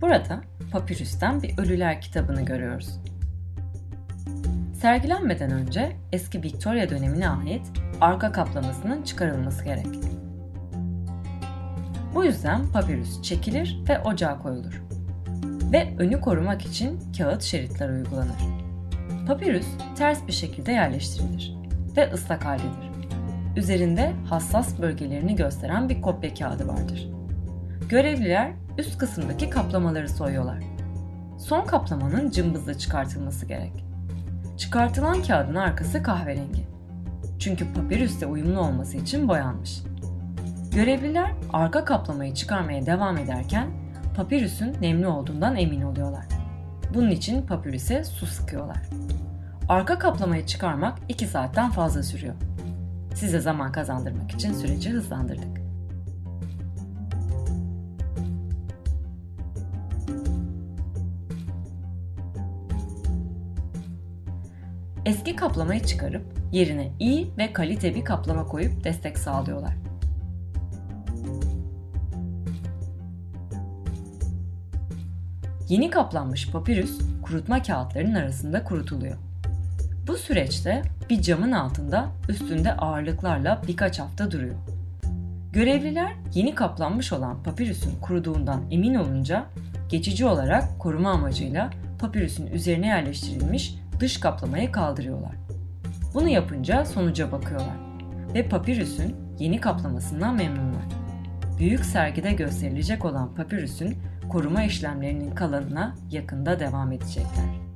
Burada papirüsten bir ölüler kitabını görüyoruz. Sergilenmeden önce eski Victoria dönemine ait arka kaplamasının çıkarılması gerek. Bu yüzden papirüs çekilir ve ocağa koyulur. Ve önü korumak için kağıt şeritler uygulanır. Papirüs ters bir şekilde yerleştirilir ve ıslak haldedir. Üzerinde hassas bölgelerini gösteren bir kopya kağıdı vardır. Görevliler üst kısımdaki kaplamaları soyuyorlar. Son kaplamanın cımbızla çıkartılması gerek. Çıkartılan kağıdın arkası kahverengi. Çünkü papirüste uyumlu olması için boyanmış. Görevliler arka kaplamayı çıkarmaya devam ederken papirüsün nemli olduğundan emin oluyorlar. Bunun için papirüse su sıkıyorlar. Arka kaplamayı çıkarmak 2 saatten fazla sürüyor. Size zaman kazandırmak için süreci hızlandırdık. Eski kaplamayı çıkarıp yerine iyi ve kalite bir kaplama koyup destek sağlıyorlar. Yeni kaplanmış papirüs kurutma kağıtlarının arasında kurutuluyor. Bu süreçte bir camın altında üstünde ağırlıklarla birkaç hafta duruyor. Görevliler yeni kaplanmış olan papirüsün kuruduğundan emin olunca geçici olarak koruma amacıyla papirüsün üzerine yerleştirilmiş dış kaplamayı kaldırıyorlar. Bunu yapınca sonuca bakıyorlar ve papirüsün yeni kaplamasından memnunlar. Büyük sergide gösterilecek olan papirüsün koruma işlemlerinin kalanına yakında devam edecekler.